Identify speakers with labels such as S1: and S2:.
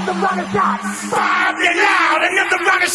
S1: let the rocket fly. Fire it loud and let the rocket